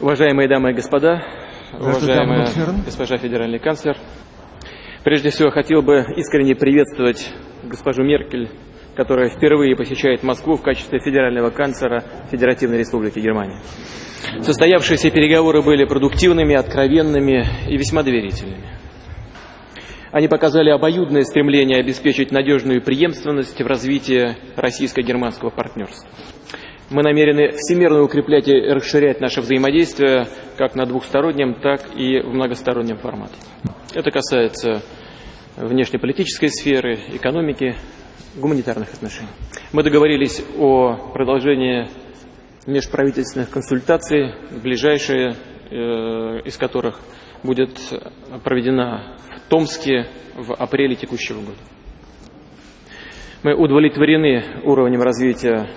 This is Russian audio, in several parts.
Уважаемые дамы и господа, уважаемая госпожа федеральный канцлер, прежде всего хотел бы искренне приветствовать госпожу Меркель, которая впервые посещает Москву в качестве федерального канцлера Федеративной Республики Германия. Состоявшиеся переговоры были продуктивными, откровенными и весьма доверительными. Они показали обоюдное стремление обеспечить надежную преемственность в развитии российско-германского партнерства. Мы намерены всемирно укреплять и расширять наше взаимодействие как на двухстороннем, так и в многостороннем формате. Это касается внешнеполитической сферы, экономики, гуманитарных отношений. Мы договорились о продолжении межправительственных консультаций, ближайшие э, из которых будет проведена в Томске в апреле текущего года. Мы удовлетворены уровнем развития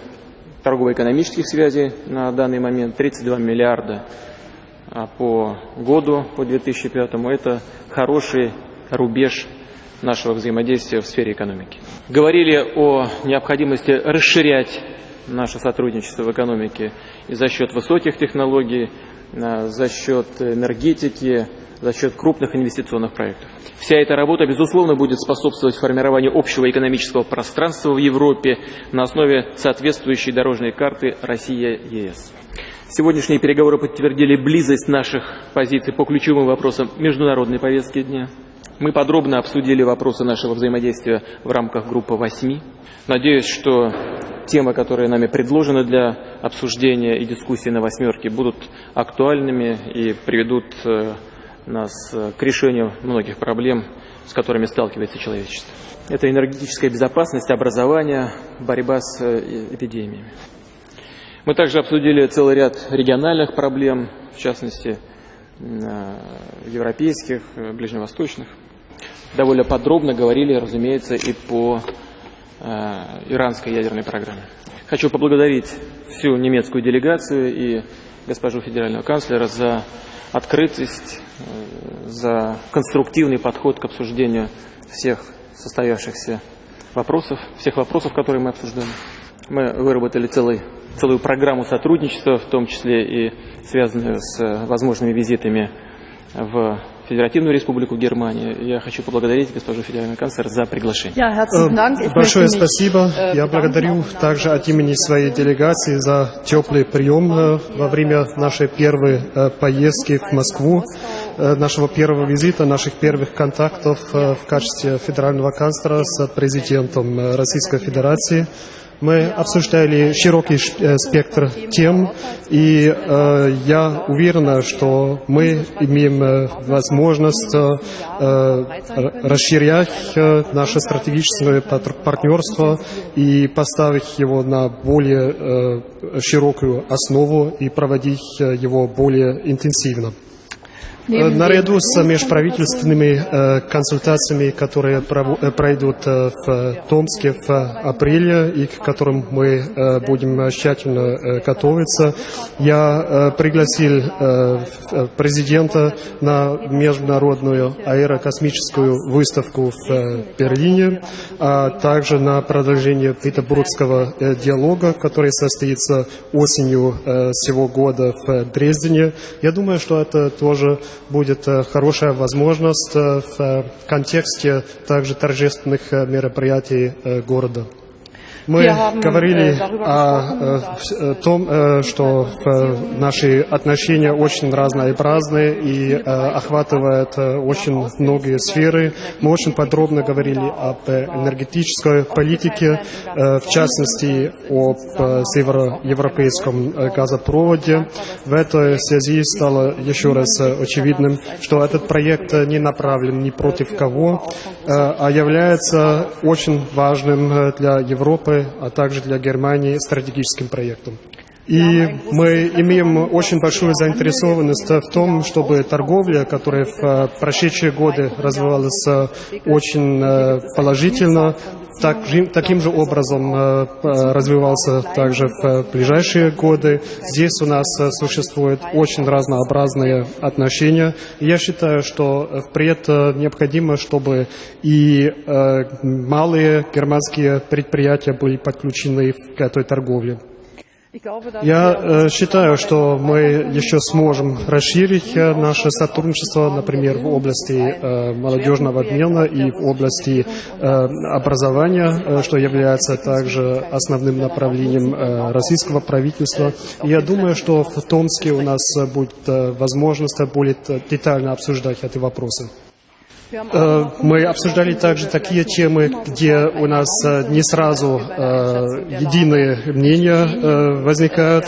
торгово-экономических связей на данный момент 32 миллиарда а по году, по 2005 это хороший рубеж нашего взаимодействия в сфере экономики. Говорили о необходимости расширять наше сотрудничество в экономике и за счет высоких технологий, а, за счет энергетики, за счет крупных инвестиционных проектов. Вся эта работа, безусловно, будет способствовать формированию общего экономического пространства в Европе на основе соответствующей дорожной карты Россия-ЕС. Сегодняшние переговоры подтвердили близость наших позиций по ключевым вопросам международной повестки дня. Мы подробно обсудили вопросы нашего взаимодействия в рамках группы восьми. Надеюсь, что темы, которые нами предложены для обсуждения и дискуссии на восьмерке, будут актуальными и приведут э, нас э, к решению многих проблем, с которыми сталкивается человечество. Это энергетическая безопасность, образование, борьба с э, эпидемиями. Мы также обсудили целый ряд региональных проблем, в частности, э, европейских, ближневосточных. Довольно подробно говорили, разумеется, и по иранской ядерной программе. Хочу поблагодарить всю немецкую делегацию и госпожу федерального канцлера за открытость, э, за конструктивный подход к обсуждению всех состоявшихся вопросов, всех вопросов, которые мы обсуждали. Мы выработали целый, целую программу сотрудничества, в том числе и связанную с возможными визитами в Федеративную Республику Германия. Я хочу поблагодарить госпожу федеральный канцлер за приглашение. Э, большое спасибо. Я благодарю также от имени своей делегации за теплый прием э, во время нашей первой э, поездки в Москву, нашего первого визита, наших первых контактов в качестве федерального канцлера с президентом Российской Федерации. Мы обсуждали широкий э, спектр тем, и э, я уверена, что мы имеем э, возможность э, расширять э, наше стратегическое партнерство и поставить его на более э, широкую основу и проводить его более интенсивно. Э, наряду с межправительственными э, консультациями, которые э, пройдут в Томске в апреле и к которым мы будем тщательно готовиться, я пригласил президента на международную аэрокосмическую выставку в Берлине, а также на продолжение Петербургского диалога, который состоится осенью всего года в Дрездене. Я думаю, что это тоже будет э, хорошая возможность э, в э, контексте также торжественных мероприятий города. Мы говорили э, о э, том, э, что наши отношения очень разнообразные и охватывают очень многие сферы. Мы очень подробно говорили об энергетической политике, в частности, об североевропейском газопроводе. В этой связи стало еще раз очевидным, что этот проект не направлен ни против кого, а является очень важным для Европы а также для Германии стратегическим проектом. И мы имеем очень большую заинтересованность в том, чтобы торговля, которая в э, прошедшие годы развивалась э, очень э, положительно, так, таким же образом развивался также в ближайшие годы. Здесь у нас существуют очень разнообразные отношения. Я считаю, что впредь необходимо, чтобы и малые германские предприятия были подключены к этой торговле. Я э, считаю, что мы еще сможем расширить э, наше сотрудничество, например, в области э, молодежного обмена и в области образования, что является также основным направлением российского правительства. И я думаю, что в Томске у нас будет возможность более детально обсуждать эти вопросы. Э, Мы обсуждали также такие темы, где у нас э, не сразу э, единые мнения возникают.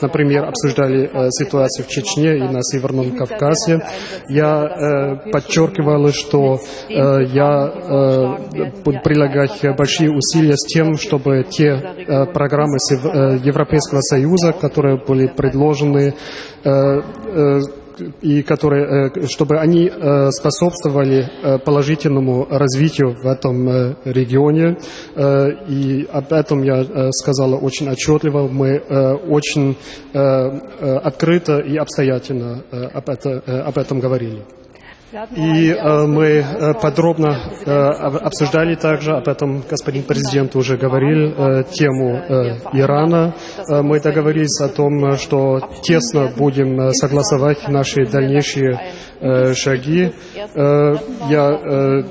Например, обсуждали ситуацию в Чечне и на Северном Кавказе. Я подчеркивал, что я буду прилагать большие усилия с тем, чтобы те программы Европейского Союза, которые были предложены, и которые, э, чтобы они э, способствовали э, положительному развитию в этом регионе. И об этом я сказала очень отчетливо. Мы очень открыто и обстоятельно об этом говорили. И э, мы э, подробно э, об- обсуждали также, об этом господин президент уже говорил, э, тему э, Ирана. Э, Мы договорились о том, э, что тесно будем э, согласовать наши дальнейшие э, шаги. Э, Я э,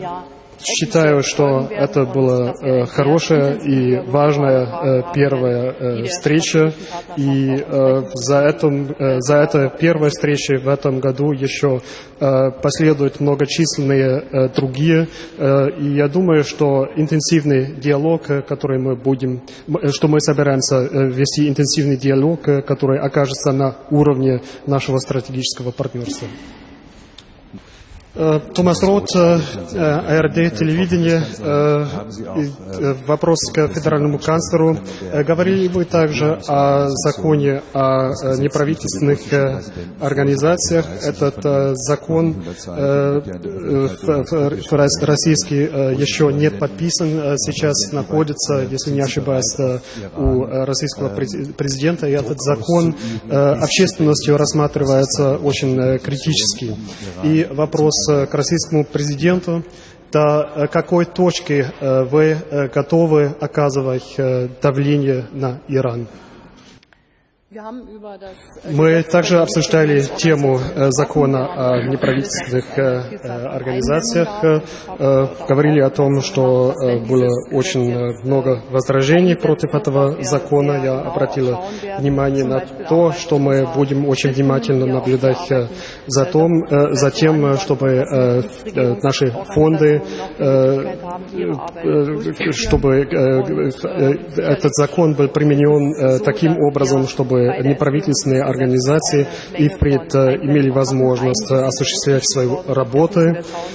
Считаю, что это была э, хорошая и важная э, первая э, встреча, и за, этом, за этой первой встречей в этом году еще последуют многочисленные другие, и я думаю, что интенсивный диалог, который мы будем, что мы собираемся вести интенсивный диалог, который окажется на уровне нашего стратегического партнерства. Э, Томас Рот, э, э, АРД, телевидение. Вопрос к федеральному канцлеру. Говорили вы также о законе о неправительственных организациях. Этот закон российский еще не подписан. Сейчас находится, если не ошибаюсь, у российского през- президента. И этот закон общественностью рассматривается очень критически. И вопрос к российскому президенту. До э, какой точки э, вы э, готовы оказывать давление на Иран? Мы также обсуждали тему э, закона о неправительственных э, э, организациях, говорили о том, что было очень много возражений против этого закона. Я обратила внимание на то, что мы будем очень внимательно наблюдать за, том, за тем, чтобы наши фонды, чтобы этот закон был применен таким образом, чтобы неправительственные организации и впредь э, имели возможность э, осуществлять свою работу.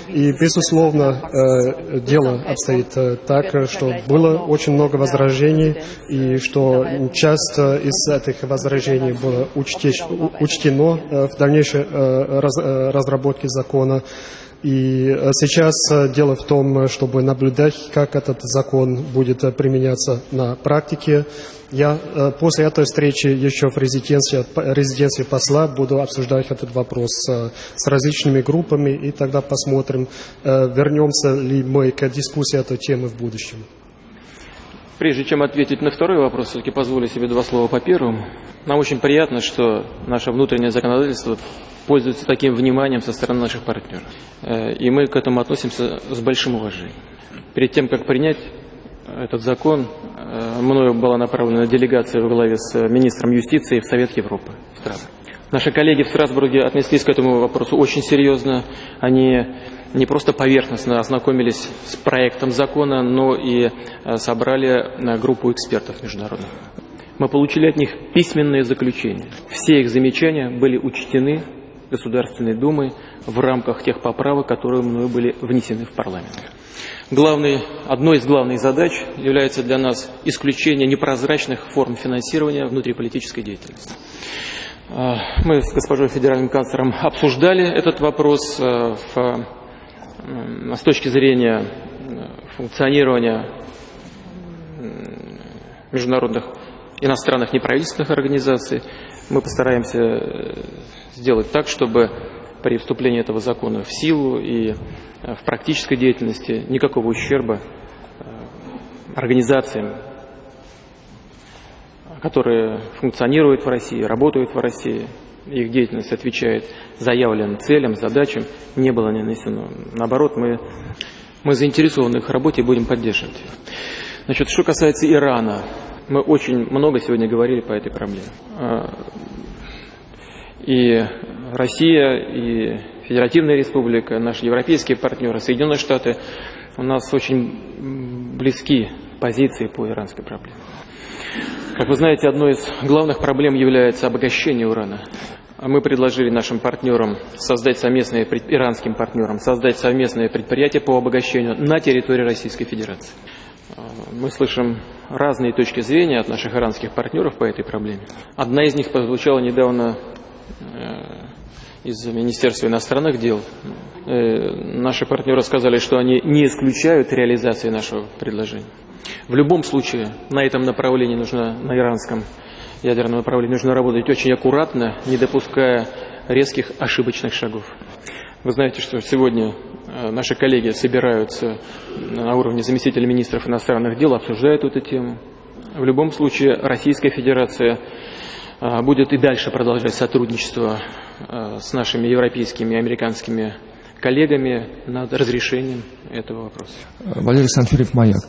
И, безусловно, э, дело обстоит э, так, э, что было очень много возражений, и что часть э, из этих возражений было учтено э, в дальнейшей э, раз- э, разработке закона. И э, сейчас э, дело в том, э, чтобы наблюдать, как этот закон будет э, применяться на практике. Я э, после этой встречи еще в резиденции, резиденции посла буду обсуждать этот вопрос э, с различными группами, и тогда посмотрим, э, вернемся ли мы к дискуссии этой темы в будущем. Прежде чем ответить на второй вопрос, все-таки позволю себе два слова по первому. Нам очень приятно, что наше внутреннее законодательство пользуется таким вниманием со стороны наших партнеров. И мы к этому относимся с большим уважением. Перед тем, как принять этот закон, э, мною была направлена делегация во главе с э, министром юстиции в Совет Европы. в. Наши коллеги в Страсбурге отнеслись к этому вопросу очень серьезно. Они не просто поверхностно ознакомились с проектом закона, но и э, собрали группу экспертов международных. Мы получили от них письменные заключения. Все их замечания были учтены Государственной Думой в рамках тех поправок, которые мною были внесены в парламент. Главной, одной из главных задач является для нас исключение непрозрачных форм финансирования внутриполитической деятельности. Э, Мы с госпожой федеральным канцлером обсуждали этот вопрос э, в, с точки зрения э, функционирования международных иностранных неправительственных организаций. Мы постараемся э, сделать так, чтобы при вступлении этого закона в силу и э, в практической деятельности никакого ущерба э, организациям, которые функционируют в России, работают в России, их деятельность отвечает заявленным целям, задачам, не было нанесено. Наоборот, мы, мы заинтересованы в их работе и будем поддерживать. Значит, что касается Ирана, мы очень много сегодня говорили по этой проблеме. А, и Россия, и Федеративная Республика, наши европейские партнеры, Соединенные Штаты, у нас очень близки позиции по иранской проблеме. Как вы знаете, одной из главных проблем является обогащение урана. Мы предложили нашим партнерам создать совместные, иранским партнерам, создать совместное предприятие по обогащению на территории Российской Федерации. Мы слышим разные точки зрения от наших иранских партнеров по этой проблеме. Одна из них прозвучала недавно э, из Министерства иностранных дел. Э, наши партнеры сказали, что они не исключают реализации нашего предложения. В любом случае на этом направлении нужно, на иранском ядерном направлении, нужно работать очень аккуратно, не допуская резких ошибочных шагов. Вы знаете, что сегодня э, наши коллеги собираются на уровне заместителя министров иностранных дел, обсуждают эту тему. В любом случае Российская Федерация будет и дальше продолжать сотрудничество э, с нашими европейскими и американскими коллегами над разрешением этого вопроса. Валерий Санфиров, «Маяк»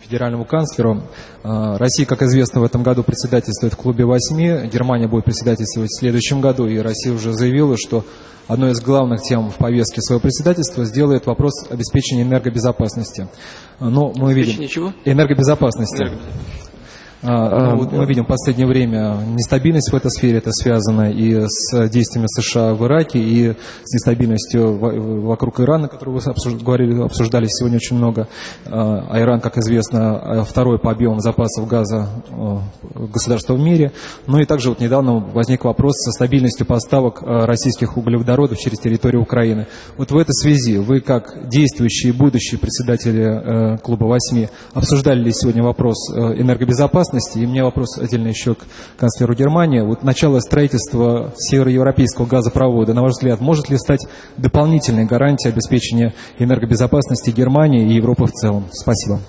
федеральному канцлеру. А, Россия, как известно, в этом году председательствует в клубе восьми. Германия будет председательствовать в следующем году. И Россия уже заявила, что одной из главных тем в повестке своего председательства сделает вопрос обеспечения энергобезопасности. Но мы видим... Чего? Энергобезопасности. Энергобезопасности. А, а, ну, мы видим в последнее время нестабильность в этой сфере, это связано и с действиями США в Ираке, и с нестабильностью вокруг Ирана, которую вы говорили, обсуждали сегодня очень много. А, а Иран, как известно, второй по объему запасов газа государства в мире. Ну и также вот недавно возник вопрос со стабильностью поставок российских углеводородов через территорию Украины. Вот в этой связи вы, как действующие и будущие председатели клуба «Восьми», обсуждали ли сегодня вопрос энергобезопасности, безопасности. И у меня вопрос отдельно еще к канцлеру Германии. Вот начало строительства североевропейского газопровода, на ваш взгляд, может ли стать дополнительной гарантией обеспечения энергобезопасности Германии и Европы в целом? Спасибо.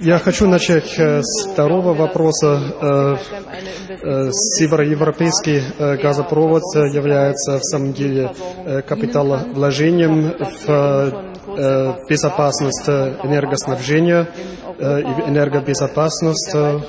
Я хочу начать э, с второго вопроса. Э, э, североевропейский газопровод является в самом деле капиталовложением в безопасность энергоснабжения энергобезопасность. Э,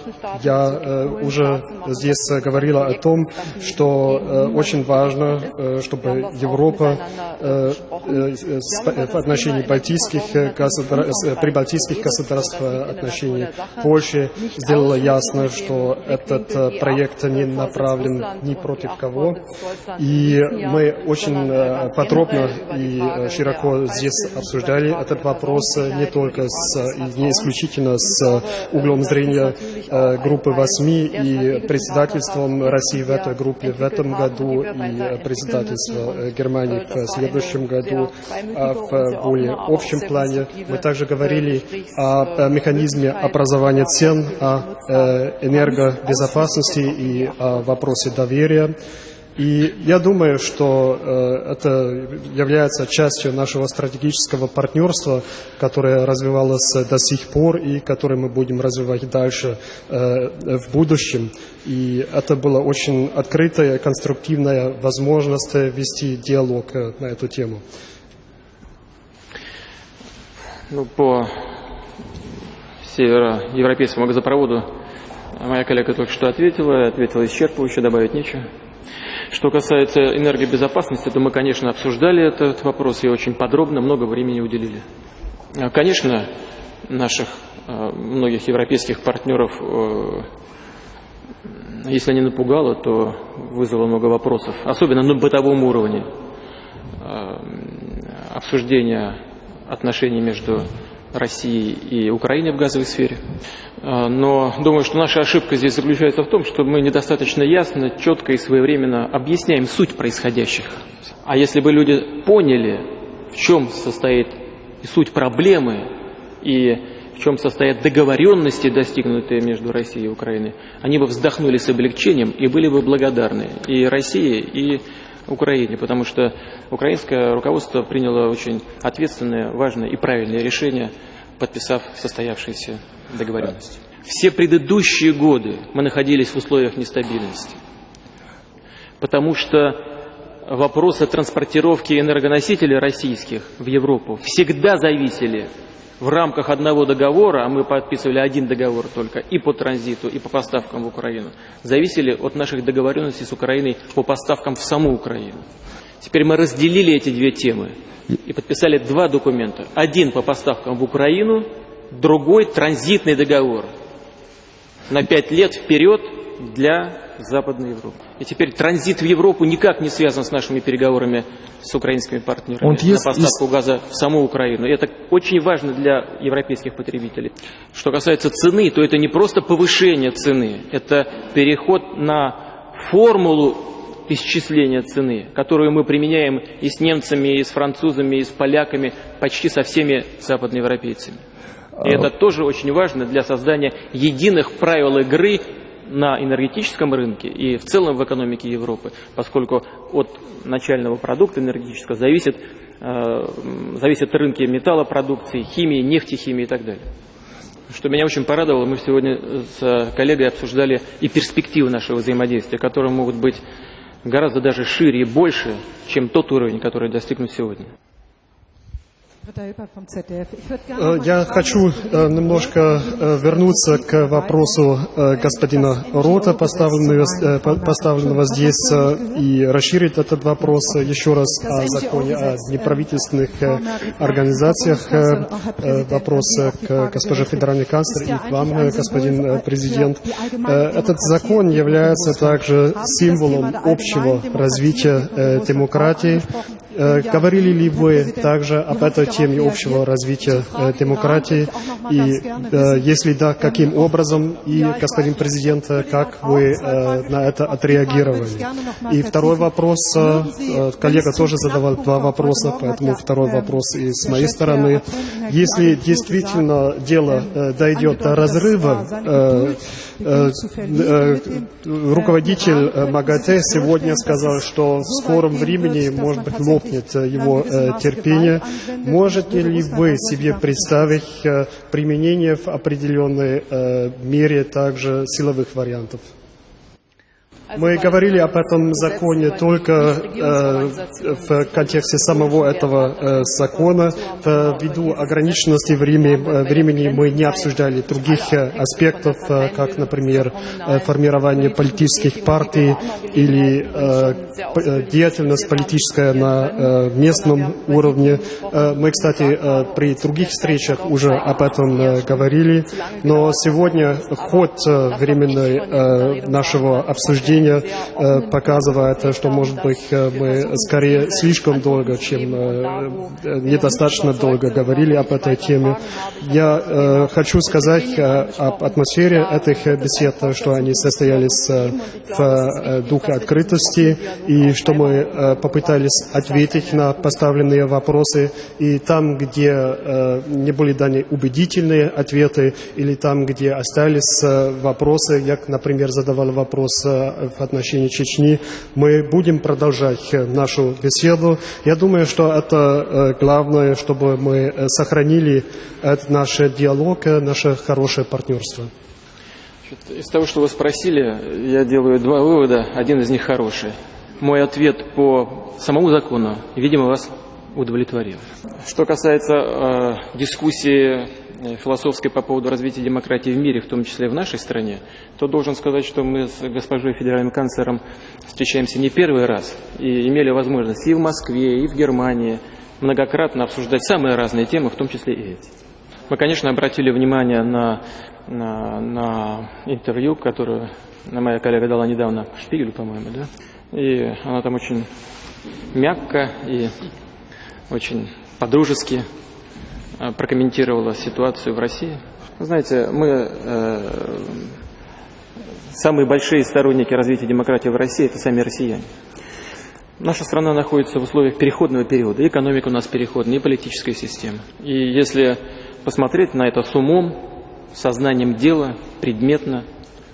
я э, уже здесь говорила о том, что очень важно, чтобы Европа в отношении балтийских государств, прибалтийских государств, отношении Польши сделала ясно, что этот проект не направлен ни против кого. И мы очень подробно и широко здесь обсуждали этот вопрос не только с, не исключительно исключительно с углом зрения э, группы восьми и председательством России в этой группе в этом году и председательство э, Германии в следующем году в более общем плане. Мы также говорили о механизме образования цен, о э, энергобезопасности и о вопросе доверия. И я думаю, что э, это является частью нашего стратегического партнерства, которое развивалось до сих пор и которое мы будем развивать дальше э, в будущем. И это была очень открытая, конструктивная возможность вести диалог э, на эту тему. Ну, по североевропейскому газопроводу моя коллега только что ответила, ответила исчерпывающе, добавить нечего. Что касается энергобезопасности, то мы, конечно, обсуждали этот вопрос и очень подробно, много времени уделили. А, конечно, наших а, многих европейских партнеров, э, если не напугало, то вызвало много вопросов, особенно на бытовом уровне а, обсуждения отношений между России и Украине в газовой сфере. А, но думаю, что наша ошибка здесь заключается в том, что мы недостаточно ясно, четко и своевременно объясняем суть происходящих. А если бы люди поняли, в чем состоит и суть проблемы, и в чем состоят договоренности, достигнутые между Россией и Украиной, они бы вздохнули с облегчением и были бы благодарны и России, и Украине, потому что украинское руководство приняло очень ответственное, важное и правильное решение, подписав состоявшиеся договоренности. Все предыдущие годы мы находились в условиях нестабильности, потому что вопросы транспортировки энергоносителей российских в Европу всегда зависели в рамках одного договора, а мы подписывали один договор только и по транзиту, и по поставкам в Украину, зависели от наших договоренностей с Украиной по поставкам в саму Украину. Теперь мы разделили эти две темы и подписали два документа. Один по поставкам в Украину, другой транзитный договор на пять лет вперед для Западной Европы. И теперь транзит в Европу никак не связан с нашими переговорами с украинскими партнерами Он есть на поставку газа в саму Украину. И это очень важно для европейских потребителей. Что касается цены, то это не просто повышение цены, это переход на формулу исчисления цены, которую мы применяем и с немцами, и с французами, и с поляками, почти со всеми западноевропейцами. И это тоже очень важно для создания единых правил игры на энергетическом рынке и в целом в экономике Европы, поскольку от начального продукта энергетического зависит, э, зависят рынки металлопродукции, химии, нефтехимии и так далее. Что меня очень порадовало, мы сегодня с коллегой обсуждали и перспективы нашего взаимодействия, которые могут быть гораздо даже шире и больше, чем тот уровень, который достигнут сегодня. Э, я хочу э, немножко э, вернуться к вопросу господина Рота, поставленного, здесь, и расширить этот вопрос еще раз о законе о неправительственных организациях. Вопрос к госпоже федеральной канцлер и к вам, господин президент. Этот закон является также символом общего развития демократии. Говорили ли вы также об этой теме общего развития э, демократии? И э, если да, каким образом? И, господин президент, э, как вы на это отреагировали? И второй вопрос, коллега тоже задавал два вопроса, поэтому второй вопрос и с моей стороны. Если действительно дело дойдет до разрыва, руководитель МАГАТЭ сегодня сказал, что в скором времени, может быть, лопнет его терпение. Можете ли вы себе представить э, применение в определенной э, мере также силовых вариантов? Мы говорили об этом законе только э, в контексте самого этого э, закона. Ввиду ограниченности времени, э, времени мы не обсуждали других э, аспектов, э, как, например, э, формирование политических партий или э, э, деятельность политическая на э, местном уровне. Э, мы, кстати, э, при других встречах уже об этом э, говорили, но сегодня ход э, временной э, нашего обсуждения обсуждения э, показывает, что, может быть, э, мы скорее слишком долго, чем э, недостаточно долго говорили об этой теме. Я хочу сказать об атмосфере этих бесед, что они состоялись в духе открытости, и что мы попытались ответить на поставленные вопросы, и там, где не были даны убедительные ответы, или там, где остались вопросы, я, например, задавал вопрос отношении Чечни. Мы будем продолжать нашу беседу. Я думаю, что это э, главное, чтобы мы э, сохранили наш диалог, э, наше хорошее партнерство. Из того, что вы спросили, я делаю два вывода. Один из них хороший. Мой ответ по самому закону, видимо, вас удовлетворил. Что касается э, дискуссии Э, философской по поводу развития демократии в мире, в том числе в нашей стране, то должен сказать, что мы с госпожой федеральным канцлером встречаемся не первый раз и имели возможность и в Москве, и в Германии многократно обсуждать самые разные темы, в том числе и эти. Мы, конечно, обратили внимание на, на, на интервью, которое моя коллега дала недавно Шпигелю, по-моему, да? И она там очень мягко и очень по-дружески Э, прокомментировала ситуацию в России. Знаете, мы э, самые большие сторонники развития демократии в России – это сами россияне. Наша страна находится в условиях переходного периода. И экономика у нас переходная, и политическая система. И если посмотреть на это с умом, сознанием дела, предметно,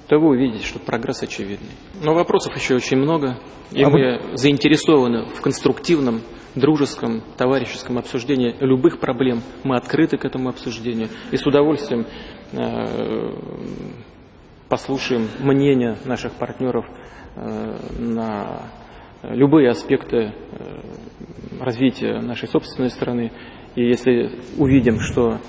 то вы увидите, что прогресс очевидный. Но вопросов еще очень много, и а мы вы... заинтересованы в конструктивном дружеском, товарищеском обсуждении любых проблем. Мы открыты к этому обсуждению и с удовольствием э, послушаем мнение наших партнеров э, на любые аспекты развития нашей собственной страны. И если увидим, что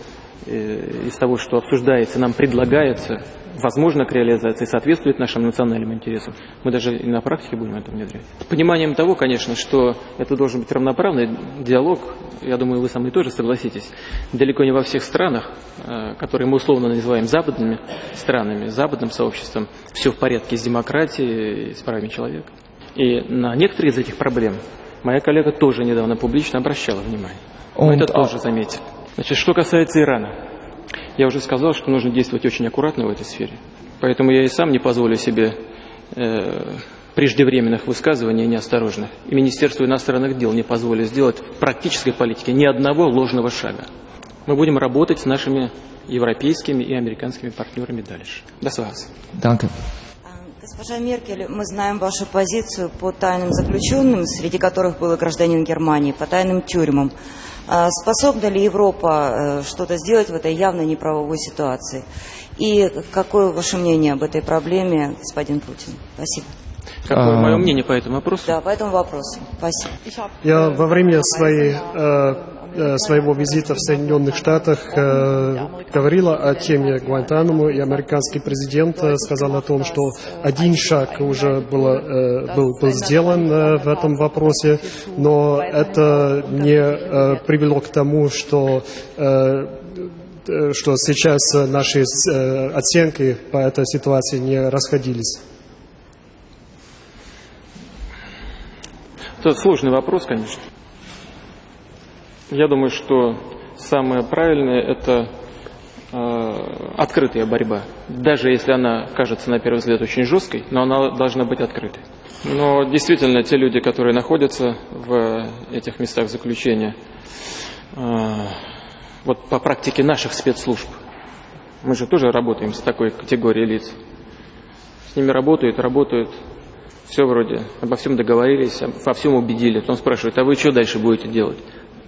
из того, что обсуждается, нам предлагается возможно к реализации, соответствует нашим национальным интересам. Мы даже и на практике будем это внедрять. С пониманием того, конечно, что это должен быть равноправный диалог, я думаю, вы со мной тоже согласитесь, далеко не во всех странах, э, которые мы условно называем западными странами, западным сообществом, все в порядке с демократией с правами человека. И на некоторые из этих проблем моя коллега тоже недавно публично обращала внимание. Мы это тоже заметили. Значит, что касается Ирана. Я уже сказал, что нужно действовать очень аккуратно в этой сфере. Поэтому я и сам не позволю себе э, преждевременных высказываний неосторожных. И Министерство иностранных дел не позволит сделать в практической политике ни одного ложного шага. Мы будем работать с нашими европейскими и американскими партнерами дальше. До свидания. Госпожа Меркель, мы знаем вашу позицию по тайным заключенным, среди которых был и гражданин Германии, по тайным тюрьмам. А способна ли Европа э, что-то сделать в этой явно неправовой ситуации? И какое ваше мнение об этой проблеме, господин Путин? Спасибо. Какое а... мое мнение по этому вопросу? Да, по этому вопросу. Спасибо. Я во время своей Э, своего визита в Соединенных Штатах э, говорила о теме Гуантанамо, и американский президент э, сказал о том, что один шаг уже было, был, был сделан в этом вопросе, но это не привело к тому, что что сейчас наши оценки по этой ситуации не расходились. Это сложный вопрос, конечно. Я думаю, что самое правильное – это э, открытая борьба. Даже если она кажется на первый взгляд очень жесткой, но она должна быть открытой. Но действительно, те люди, которые находятся в этих местах заключения, э, вот по практике наших спецслужб, мы же тоже работаем с такой категорией лиц. С ними работают, работают, все вроде, обо всем договорились, во всем убедили. Потом спрашивают, а вы что дальше будете делать?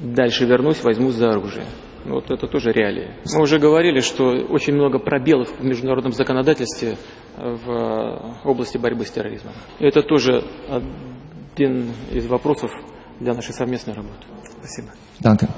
Дальше вернусь, возьму за оружие. Вот это тоже реалии. Мы уже говорили, что очень много пробелов в международном законодательстве в области борьбы с терроризмом. Это тоже один из вопросов для нашей совместной работы. Спасибо. Danke.